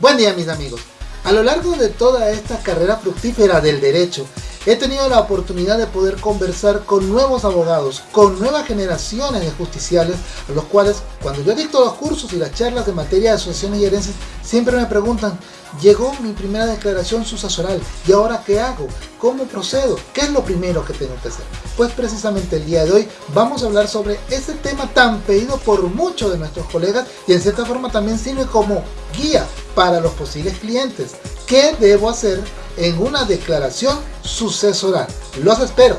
Buen día mis amigos. A lo largo de toda esta carrera fructífera del derecho, he tenido la oportunidad de poder conversar con nuevos abogados, con nuevas generaciones de justiciales, a los cuales cuando yo dicto los cursos y las charlas de materia de asociaciones y herencias, siempre me preguntan, llegó mi primera declaración sucesoral, ¿y ahora qué hago? ¿Cómo procedo? ¿Qué es lo primero que tengo que hacer? Pues precisamente el día de hoy vamos a hablar sobre ese tema tan pedido por muchos de nuestros colegas y en cierta forma también sirve como guía para los posibles clientes. ¿Qué debo hacer en una declaración sucesoral. Los espero.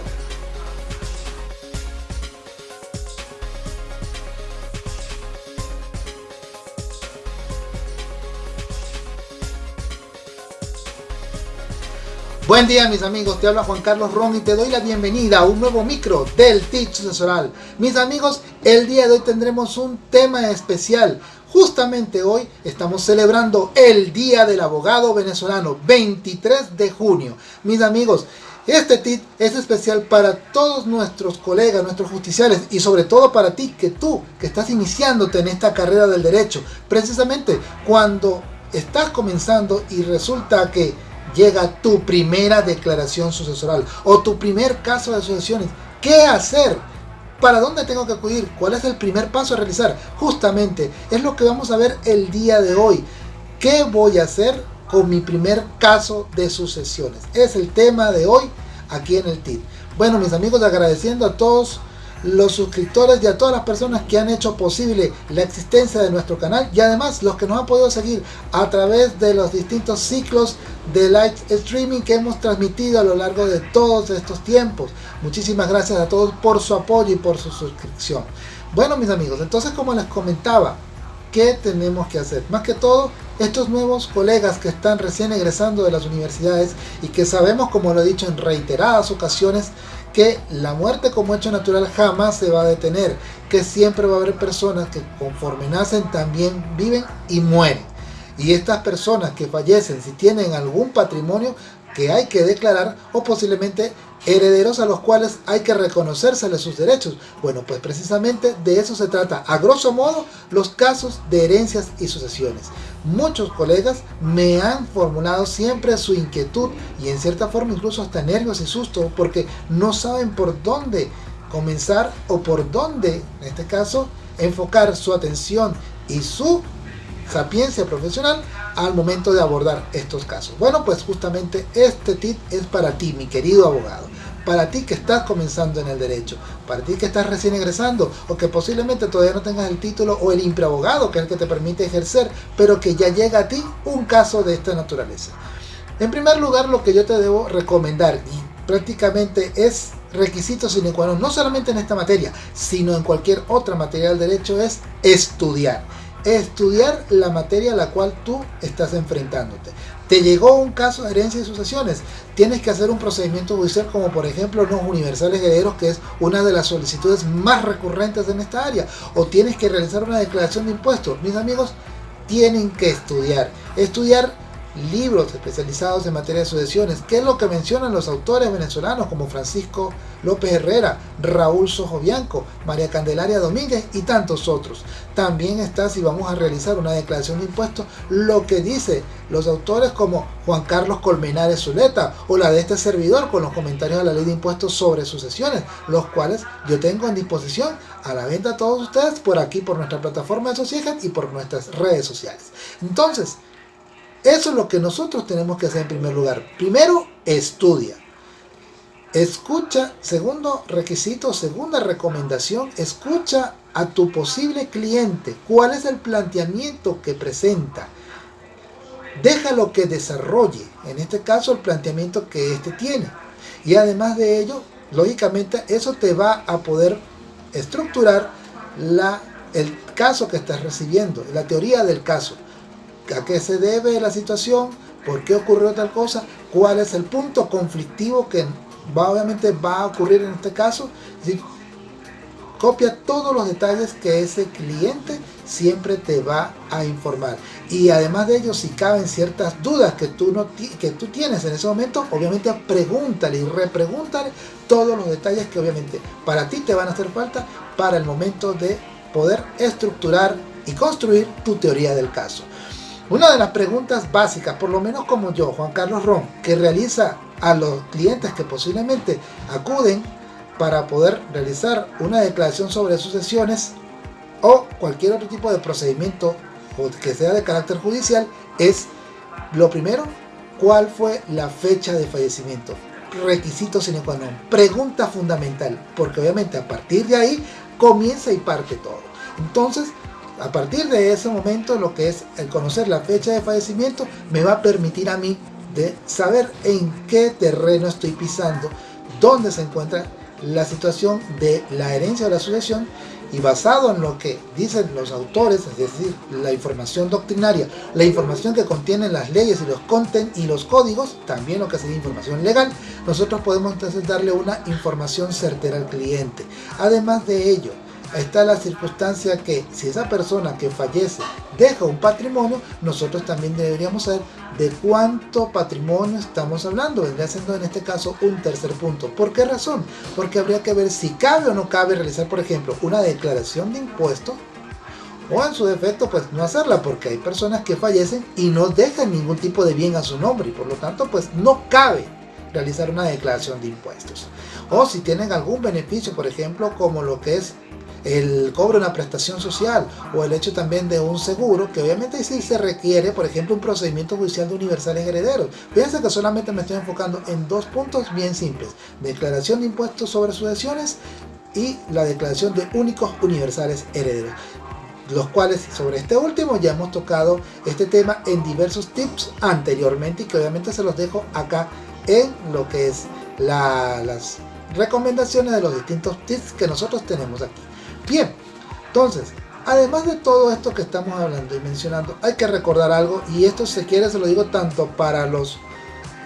Buen día mis amigos, te habla Juan Carlos Ron y te doy la bienvenida a un nuevo micro del TIC Sucesoral. Mis amigos, el día de hoy tendremos un tema especial, Justamente hoy estamos celebrando el Día del Abogado Venezolano, 23 de junio. Mis amigos, este TIT es especial para todos nuestros colegas, nuestros justiciales y sobre todo para ti, que tú, que estás iniciándote en esta carrera del derecho. Precisamente cuando estás comenzando y resulta que llega tu primera declaración sucesoral o tu primer caso de sucesiones. ¿Qué hacer? ¿Para dónde tengo que acudir? ¿Cuál es el primer paso a realizar? Justamente es lo que vamos a ver el día de hoy. ¿Qué voy a hacer con mi primer caso de sucesiones? Es el tema de hoy aquí en el TIT. Bueno mis amigos agradeciendo a todos los suscriptores y a todas las personas que han hecho posible la existencia de nuestro canal y además los que nos han podido seguir a través de los distintos ciclos de live streaming que hemos transmitido a lo largo de todos estos tiempos. Muchísimas gracias a todos por su apoyo y por su suscripción. Bueno mis amigos, entonces como les comentaba, ¿qué tenemos que hacer? Más que todo, estos nuevos colegas que están recién egresando de las universidades y que sabemos, como lo he dicho en reiteradas ocasiones, que la muerte como hecho natural jamás se va a detener, que siempre va a haber personas que conforme nacen también viven y mueren. Y estas personas que fallecen, si tienen algún patrimonio que hay que declarar o posiblemente herederos a los cuales hay que reconocérseles sus derechos. Bueno, pues precisamente de eso se trata, a grosso modo, los casos de herencias y sucesiones. Muchos colegas me han formulado siempre su inquietud y en cierta forma incluso hasta nervios y susto porque no saben por dónde comenzar o por dónde, en este caso, enfocar su atención y su sapiencia profesional al momento de abordar estos casos. Bueno, pues justamente este tip es para ti, mi querido abogado. Para ti que estás comenzando en el derecho, para ti que estás recién egresando o que posiblemente todavía no tengas el título o el impreabogado que es el que te permite ejercer, pero que ya llega a ti un caso de esta naturaleza. En primer lugar, lo que yo te debo recomendar y prácticamente es requisito sine qua no solamente en esta materia, sino en cualquier otra materia del derecho, es estudiar estudiar la materia a la cual tú estás enfrentándote. Te llegó un caso de herencia y sucesiones, tienes que hacer un procedimiento judicial como por ejemplo los universales herederos, que es una de las solicitudes más recurrentes en esta área, o tienes que realizar una declaración de impuestos. Mis amigos, tienen que estudiar. Estudiar libros especializados en materia de sucesiones, que es lo que mencionan los autores venezolanos como Francisco López Herrera, Raúl Sojobianco, María Candelaria Domínguez y tantos otros. También está, si vamos a realizar una declaración de impuestos, lo que dice los autores como Juan Carlos Colmenares Zuleta o la de este servidor con los comentarios de la ley de impuestos sobre sucesiones, los cuales yo tengo en disposición a la venta a todos ustedes por aquí, por nuestra plataforma de Societat y por nuestras redes sociales. Entonces, eso es lo que nosotros tenemos que hacer en primer lugar. Primero, estudia. Escucha, segundo requisito, segunda recomendación, escucha a tu posible cliente. ¿Cuál es el planteamiento que presenta? Déjalo que desarrolle, en este caso, el planteamiento que éste tiene. Y además de ello, lógicamente, eso te va a poder estructurar la, el caso que estás recibiendo, la teoría del caso a qué se debe la situación, por qué ocurrió tal cosa, cuál es el punto conflictivo que va, obviamente va a ocurrir en este caso. copia todos los detalles que ese cliente siempre te va a informar. Y además de ello, si caben ciertas dudas que tú, no que tú tienes en ese momento, obviamente pregúntale y repregúntale todos los detalles que obviamente para ti te van a hacer falta para el momento de poder estructurar y construir tu teoría del caso. Una de las preguntas básicas, por lo menos como yo, Juan Carlos Ron, que realiza a los clientes que posiblemente acuden para poder realizar una declaración sobre sucesiones o cualquier otro tipo de procedimiento que sea de carácter judicial es lo primero, ¿cuál fue la fecha de fallecimiento? Requisito sine qua pregunta fundamental, porque obviamente a partir de ahí comienza y parte todo. Entonces, a partir de ese momento, lo que es el conocer la fecha de fallecimiento me va a permitir a mí de saber en qué terreno estoy pisando, dónde se encuentra la situación de la herencia de la sucesión y basado en lo que dicen los autores, es decir, la información doctrinaria, la información que contienen las leyes y los content y los códigos, también lo que sería información legal, nosotros podemos entonces darle una información certera al cliente. Además de ello, está la circunstancia que si esa persona que fallece deja un patrimonio, nosotros también deberíamos saber de cuánto patrimonio estamos hablando. Vendría siendo en este caso un tercer punto. ¿Por qué razón? Porque habría que ver si cabe o no cabe realizar, por ejemplo, una declaración de impuestos o en su defecto pues no hacerla porque hay personas que fallecen y no dejan ningún tipo de bien a su nombre y por lo tanto pues no cabe realizar una declaración de impuestos o si tienen algún beneficio por ejemplo como lo que es el cobro de una prestación social o el hecho también de un seguro, que obviamente sí se requiere, por ejemplo, un procedimiento judicial de universales herederos. Fíjense que solamente me estoy enfocando en dos puntos bien simples. Declaración de impuestos sobre sucesiones y la declaración de únicos universales herederos los cuales sobre este último ya hemos tocado este tema en diversos tips anteriormente y que obviamente se los dejo acá en lo que es las recomendaciones de los distintos tips que nosotros tenemos aquí. Bien, entonces, además de todo esto que estamos hablando y mencionando, hay que recordar algo, y esto se quiere, se lo digo tanto para los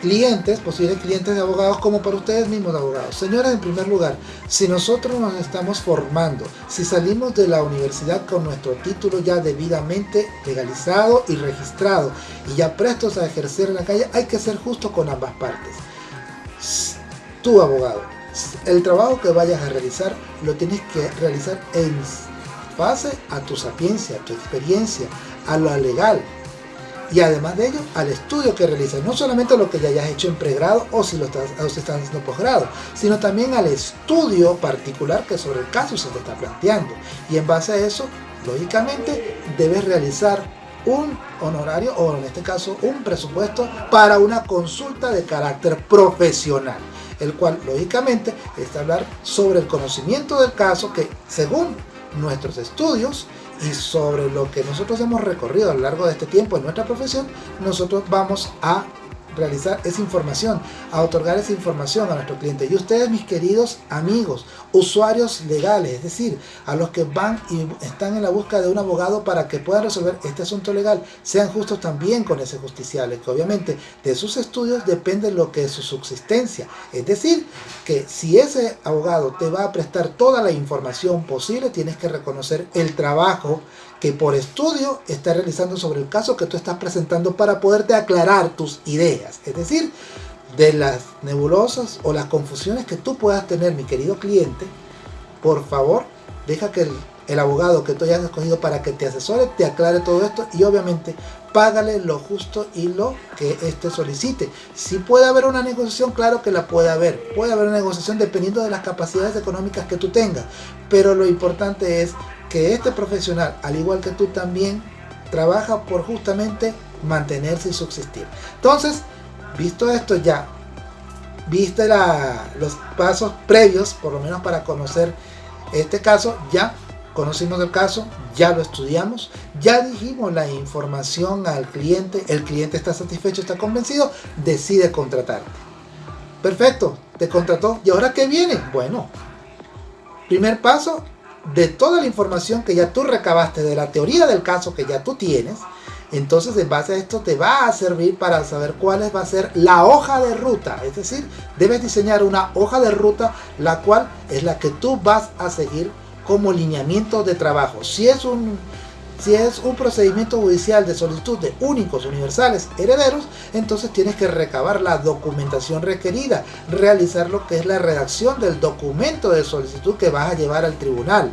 clientes, posibles clientes de abogados, como para ustedes mismos abogados. Señores, en primer lugar, si nosotros nos estamos formando, si salimos de la universidad con nuestro título ya debidamente legalizado y registrado, y ya prestos a ejercer en la calle, hay que ser justo con ambas partes. Tu abogado, el trabajo que vayas a realizar lo tienes que realizar en base a tu sapiencia, a tu experiencia, a lo legal. Y además de ello al estudio que realizas, no solamente lo que ya hayas hecho en pregrado o si lo estás, o si estás haciendo posgrado, sino también al estudio particular que sobre el caso se te está planteando. Y en base a eso, lógicamente debes realizar un honorario o en este caso un presupuesto para una consulta de carácter profesional el cual lógicamente es hablar sobre el conocimiento del caso que según nuestros estudios y sobre lo que nosotros hemos recorrido a lo largo de este tiempo en nuestra profesión, nosotros vamos a realizar esa información, a otorgar esa información a nuestro cliente. Y ustedes, mis queridos amigos, usuarios legales, es decir, a los que van y están en la búsqueda de un abogado para que puedan resolver este asunto legal, sean justos también con ese justiciable, que obviamente de sus estudios depende lo que es su subsistencia. Es decir, que si ese abogado te va a prestar toda la información posible, tienes que reconocer el trabajo que por estudio está realizando sobre el caso que tú estás presentando para poderte aclarar tus ideas. Es decir, de las nebulosas o las confusiones que tú puedas tener, mi querido cliente, por favor, deja que el, el abogado que tú hayas escogido para que te asesore, te aclare todo esto y obviamente págale lo justo y lo que éste solicite. Si puede haber una negociación, claro que la puede haber. Puede haber una negociación dependiendo de las capacidades económicas que tú tengas. Pero lo importante es que este profesional, al igual que tú también, trabaja por justamente mantenerse y subsistir. Entonces, visto esto ya, viste los pasos previos, por lo menos para conocer este caso, ya conocimos el caso, ya lo estudiamos, ya dijimos la información al cliente, el cliente está satisfecho, está convencido, decide contratarte. Perfecto, te contrató. ¿Y ahora qué viene? Bueno, primer paso, de toda la información que ya tú recabaste, de la teoría del caso que ya tú tienes, entonces en base a esto te va a servir para saber cuál va a ser la hoja de ruta. Es decir, debes diseñar una hoja de ruta la cual es la que tú vas a seguir como lineamiento de trabajo. Si es un si es un procedimiento judicial de solicitud de únicos universales herederos, entonces tienes que recabar la documentación requerida, realizar lo que es la redacción del documento de solicitud que vas a llevar al tribunal.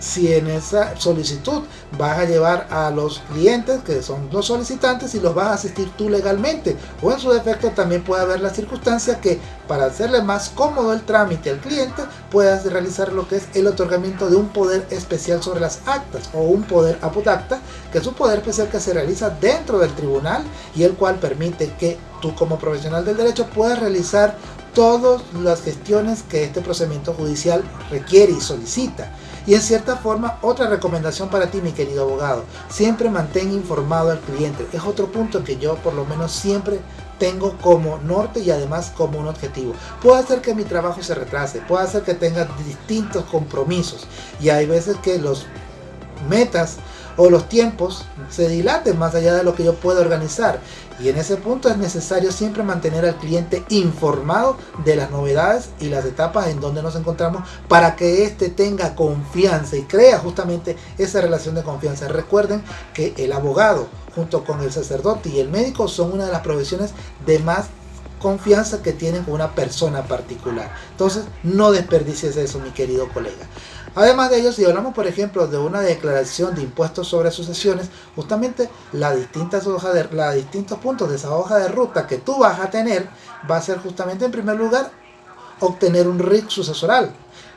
Si en esa solicitud vas a llevar a los clientes que son los solicitantes y los vas a asistir tú legalmente. O en su defecto también puede haber la circunstancia que para hacerle más cómodo el trámite al cliente puedas realizar lo que es el otorgamiento de un poder especial sobre las actas o un poder apodacta que es un poder especial que se realiza dentro del tribunal y el cual permite que tú como profesional del derecho puedas realizar todas las gestiones que este procedimiento judicial requiere y solicita. Y en cierta forma, otra recomendación para ti, mi querido abogado, siempre mantén informado al cliente. Es otro punto que yo por lo menos siempre tengo como norte y además como un objetivo. Puede hacer que mi trabajo se retrase, puede hacer que tenga distintos compromisos y hay veces que los metas o los tiempos se dilaten más allá de lo que yo pueda organizar y en ese punto es necesario siempre mantener al cliente informado de las novedades y las etapas en donde nos encontramos para que éste tenga confianza y crea justamente esa relación de confianza. Recuerden que el abogado junto con el sacerdote y el médico son una de las profesiones de más confianza que tienen con una persona particular. Entonces no desperdicies eso mi querido colega. Además de ello, si hablamos por ejemplo de una declaración de impuestos sobre sucesiones, justamente las distintas hojas de, los distintos puntos de esa hoja de ruta que tú vas a tener va a ser justamente en primer lugar obtener un RIC sucesoral.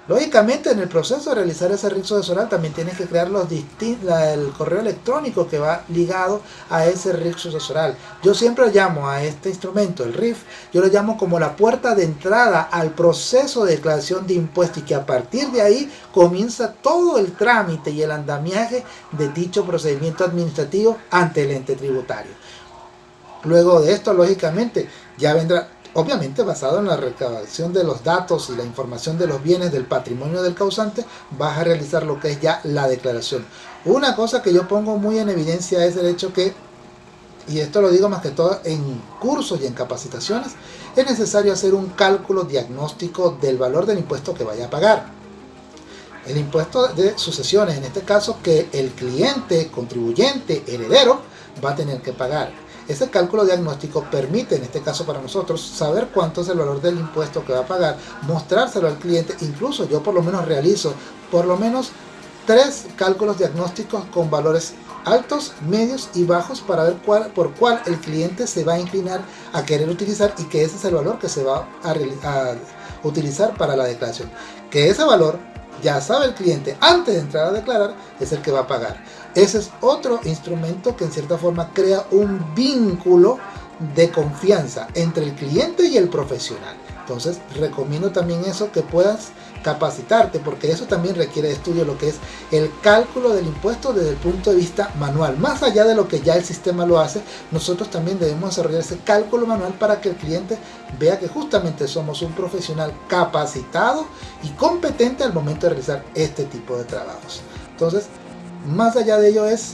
Lógicamente en el proceso de realizar ese RIC sucesoral también tienes que crear los el correo electrónico que va ligado a ese RIC sucesoral. Yo siempre llamo a este instrumento, el RIF, yo lo llamo como la puerta de entrada al proceso de declaración de impuestos y que a partir de ahí comienza todo el trámite y el andamiaje de dicho procedimiento administrativo ante el ente tributario. Luego de esto, lógicamente, ya vendrá Obviamente basado en la recabación de los datos y la información de los bienes del patrimonio del causante, vas a realizar lo que es ya la declaración. Una cosa que yo pongo muy en evidencia es el hecho que, y esto lo digo más que todo en cursos y en capacitaciones, es necesario hacer un cálculo diagnóstico del valor del impuesto que vaya a pagar. El impuesto de sucesiones, en este caso que el cliente, contribuyente, heredero, va a tener que pagar ese cálculo diagnóstico permite, en este caso para nosotros, saber cuánto es el valor del impuesto que va a pagar, mostrárselo al cliente, incluso yo por lo menos realizo por lo menos tres cálculos diagnósticos con valores altos, medios y bajos para ver cuál, por cuál el cliente se va a inclinar a querer utilizar y que ese es el valor que se va a, a utilizar para la declaración. Que ese valor ya sabe el cliente antes de entrar a declarar es el que va a pagar. Ese es otro instrumento que en cierta forma crea un vínculo de confianza entre el cliente y el profesional. Entonces recomiendo también eso que puedas capacitarte porque eso también requiere de estudio lo que es el cálculo del impuesto desde el punto de vista manual. Más allá de lo que ya el sistema lo hace, nosotros también debemos desarrollar ese cálculo manual para que el cliente vea que justamente somos un profesional capacitado y competente al momento de realizar este tipo de trabajos. Entonces más allá de ello es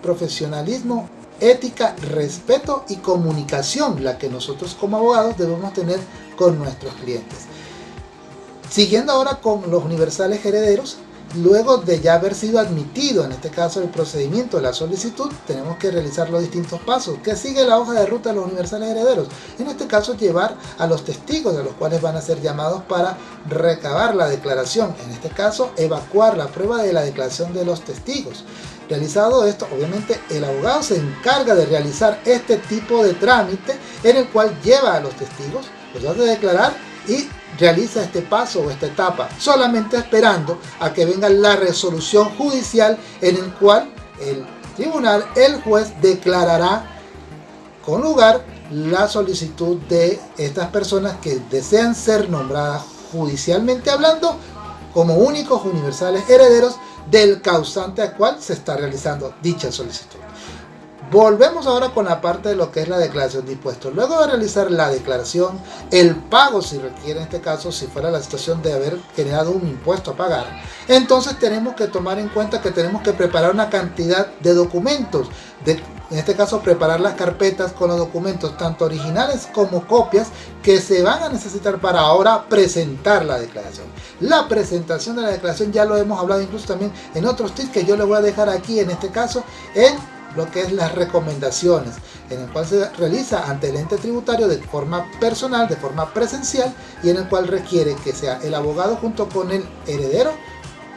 profesionalismo, ética, respeto y comunicación la que nosotros como abogados debemos tener con nuestros clientes. Siguiendo ahora con los universales herederos, Luego de ya haber sido admitido, en este caso el procedimiento de la solicitud, tenemos que realizar los distintos pasos. ¿Qué sigue la hoja de ruta de los universales herederos? En este caso llevar a los testigos de los cuales van a ser llamados para recabar la declaración. En este caso evacuar la prueba de la declaración de los testigos. Realizado esto, obviamente el abogado se encarga de realizar este tipo de trámite en el cual lleva a los testigos, los hace declarar y realiza este paso o esta etapa, solamente esperando a que venga la resolución judicial en el cual el tribunal, el juez declarará con lugar la solicitud de estas personas que desean ser nombradas judicialmente hablando como únicos universales herederos del causante al cual se está realizando dicha solicitud. Volvemos ahora con la parte de lo que es la declaración de impuestos. Luego de realizar la declaración, el pago si requiere en este caso, si fuera la situación de haber generado un impuesto a pagar, entonces tenemos que tomar en cuenta que tenemos que preparar una cantidad de documentos. De, en este caso preparar las carpetas con los documentos tanto originales como copias que se van a necesitar para ahora presentar la declaración. La presentación de la declaración ya lo hemos hablado incluso también en otros tips que yo le voy a dejar aquí en este caso en lo que es las recomendaciones, en el cual se realiza ante el ente tributario de forma personal, de forma presencial y en el cual requiere que sea el abogado junto con el heredero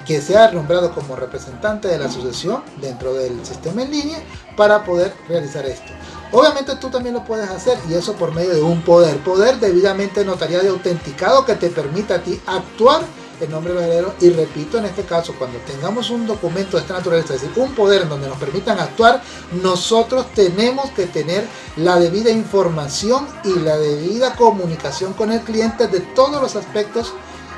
que sea nombrado como representante de la sucesión dentro del sistema en línea para poder realizar esto. Obviamente tú también lo puedes hacer y eso por medio de un poder, poder debidamente notariado y autenticado que te permita a ti actuar en nombre heredero y repito en este caso cuando tengamos un documento de esta naturaleza, es decir, un poder en donde nos permitan actuar, nosotros tenemos que tener la debida información y la debida comunicación con el cliente de todos los aspectos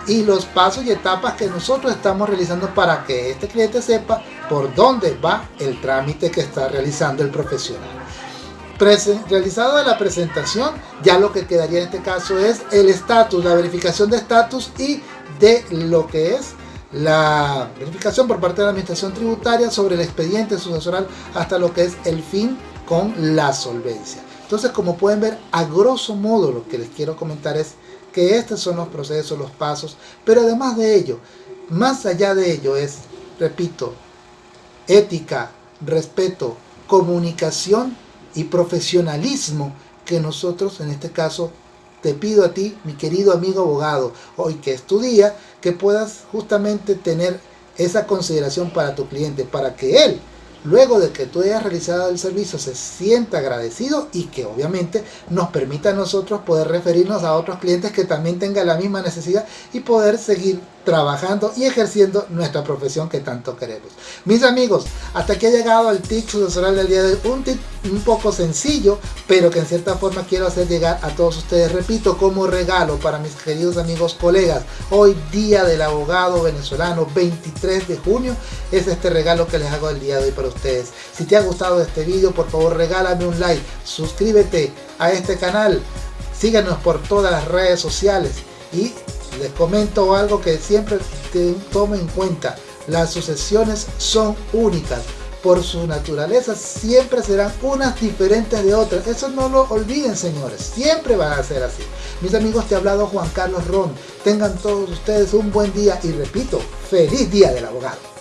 y los pasos y etapas que nosotros estamos realizando para que este cliente sepa por dónde va el trámite que está realizando el profesional. realizado la presentación, ya lo que quedaría en este caso es el estatus, la verificación de estatus y de lo que es la verificación por parte de la administración tributaria sobre el expediente sucesoral hasta lo que es el fin con la solvencia. Entonces, como pueden ver, a grosso modo lo que les quiero comentar es que estos son los procesos, los pasos, pero además de ello, más allá de ello es, repito, ética, respeto, comunicación y profesionalismo que nosotros en este caso te pido a ti, mi querido amigo abogado, hoy que es tu día, que puedas justamente tener esa consideración para tu cliente, para que él luego de que tú hayas realizado el servicio se sienta agradecido y que obviamente nos permita a nosotros poder referirnos a otros clientes que también tengan la misma necesidad y poder seguir trabajando y ejerciendo nuestra profesión que tanto queremos. Mis amigos, hasta aquí ha llegado el tip sucesoral del día de hoy, un tip un poco sencillo, pero que en cierta forma quiero hacer llegar a todos ustedes, repito, como regalo para mis queridos amigos colegas, hoy día del abogado venezolano, 23 de junio, es este regalo que les hago el día de hoy para ustedes. Si te ha gustado este video, por favor regálame un like, suscríbete a este canal, síganos por todas las redes sociales y les comento algo que siempre tomo en cuenta. Las sucesiones son únicas. Por su naturaleza siempre serán unas diferentes de otras. Eso no lo olviden señores. Siempre van a ser así. Mis amigos, te ha hablado Juan Carlos Ron. Tengan todos ustedes un buen día y repito, feliz día del abogado.